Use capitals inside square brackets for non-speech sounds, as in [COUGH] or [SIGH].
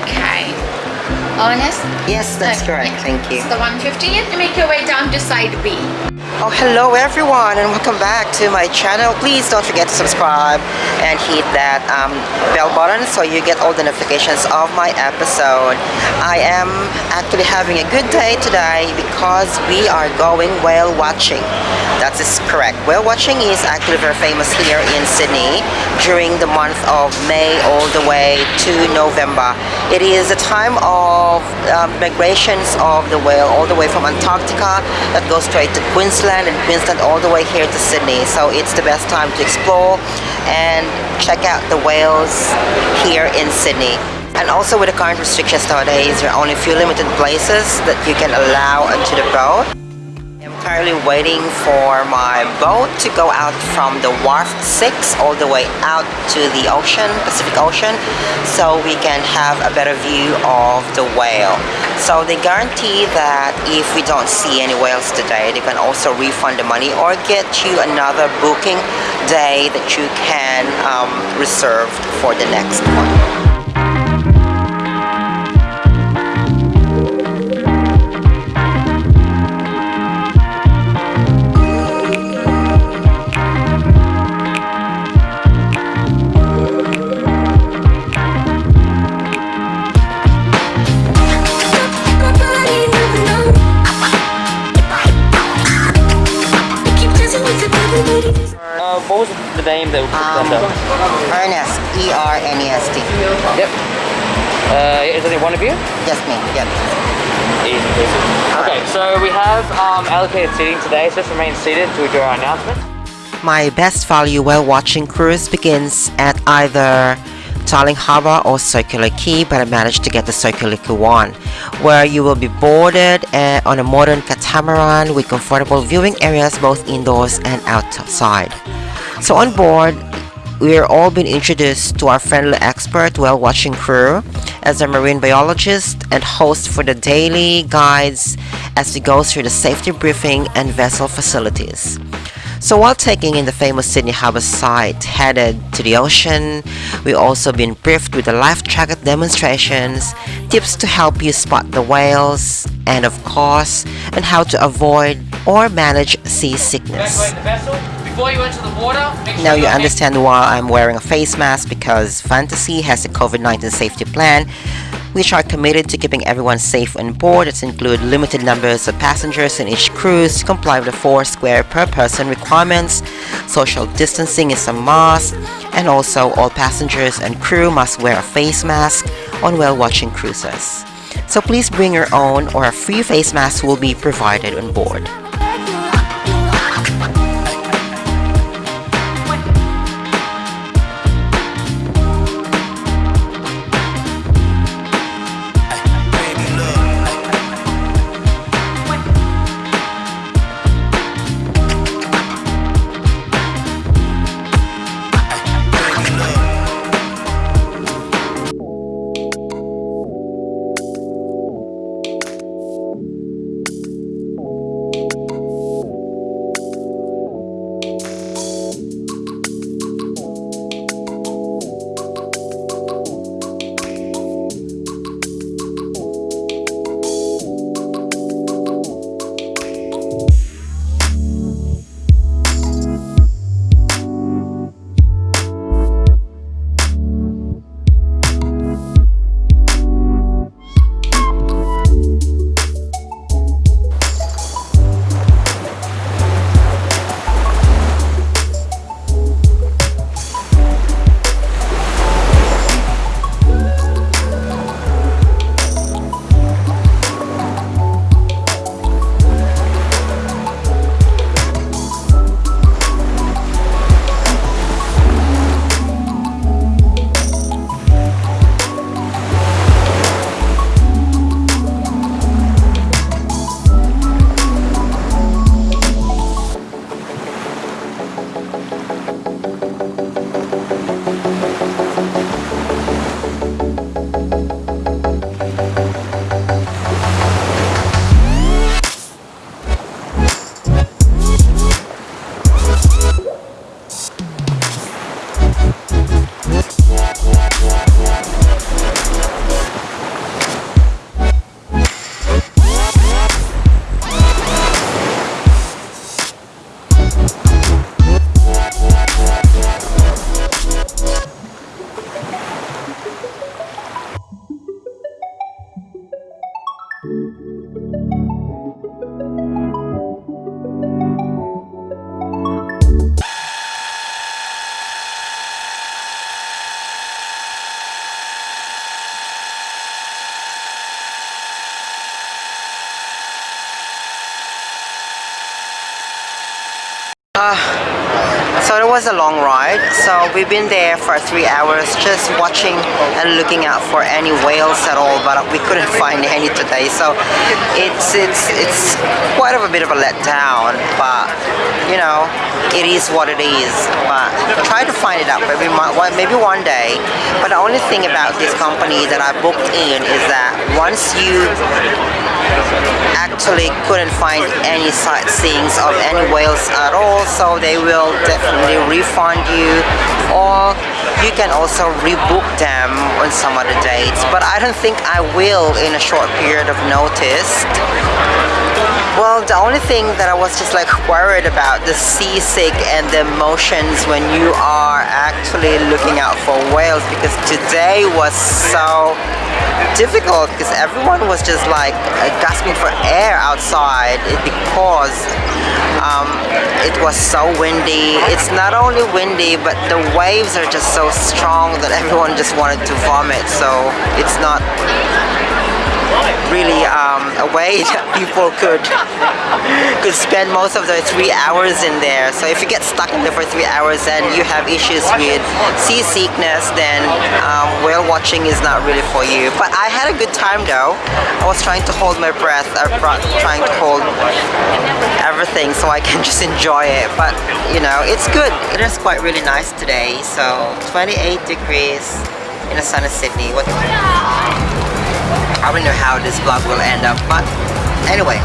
Okay. Honest? Yes, that's Okay, correct. Thank you. It's the 150 and make your way down to side B. Oh, hello everyone and welcome back to my channel. Please don't forget to subscribe and hit that um, bell button so you get all the notifications of my episode. I am actually having a good day today because we are going whale watching. That is correct. Whale watching is actually very famous here in Sydney during the month of May all the way to November. It is a time of um, migrations of the whale all the way from Antarctica that goes straight to Queensland and Queensland all the way here to Sydney. So it's the best time to explore and check out the whales here in Sydney. And also with the current restrictions nowadays, there are only a few limited places that you can allow onto the boat. I'm currently waiting for my boat to go out from the Wharf 6 all the way out to the ocean, Pacific Ocean, so we can have a better view of the whale. So they guarantee that if we don't see any whales today, they can also refund the money or get you another booking day that you can um, reserve for the next one. Ernest, E-R-N-E-S-T. Yep. Uh, is there one of you? Yes, me. Yep. Easy peasy. Okay, so we have um, allocated seating today, so just remain seated until we do our announcement. My best value whale watching cruise begins at either Darling Harbour or Circular Quay, but I managed to get the Circular Quay one, where you will be boarded uh, on a modern catamaran with comfortable viewing areas both indoors and outside. So on board, we're all being introduced to our friendly expert whale watching crew as a marine biologist and host for the daily guides as we go through the safety briefing and vessel facilities. So while taking in the famous Sydney Harbour site headed to the ocean, we also been briefed with the life jacket demonstrations, tips to help you spot the whales, and of course, and how to avoid or manage seasickness. Evacuate the vessel. Before you enter the water, make sure Now you understand why I'm wearing a face mask because Fantasea has a COVID-19 safety plan which are committed to keeping everyone safe on board. It include limited numbers of passengers in each cruise to comply with the four square per person requirements. Social distancing is a must and also all passengers and crew must wear a face mask on whale watching cruises. So please bring your own or a free face mask will be provided on board. Was a long ride, so we've been there for three hours just watching and looking out for any whales at all, but we couldn't [LAUGHS] find any today. So it's it's it's quite of a bit of a letdown, but you know, it is what it is. But try to find it out maybe maybe one day. But the only thing about this company that I booked in is that once you actually couldn't find any sightseeings of any whales at all so they will definitely refund you. Or you can also rebook them on some other dates. But I don't think I will in a short period of notice. Well, the only thing that I was just like worried about the seasick and the emotions when you are actually looking out for whales because today was so difficult because everyone was just like gasping for air outside because um, it was so windy. It's not only windy, but the waves are just so strong that everyone just wanted to vomit. So it's not um, a way [LAUGHS] that people could could spend most of their three hours in there. So if you get stuck in there for three hours and you have issues with seasickness, then um, whale watching is not really for you. But I had a good time though. I was trying to hold my breath, uh, trying to hold everything so I can [LAUGHS] just enjoy it. But you know, it's good. It is quite really nice today. So 28 degrees in the sun of Sydney. What? I don't know how this vlog will end up, but anyway,